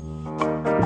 Música